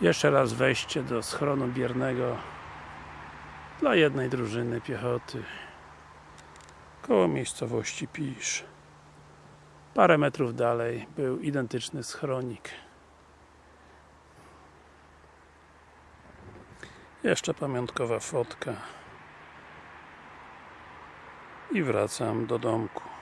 Jeszcze raz wejście do schronu biernego dla jednej drużyny piechoty koło miejscowości Pisz. Parę metrów dalej był identyczny schronik. Jeszcze pamiątkowa fotka. I wracam do domku.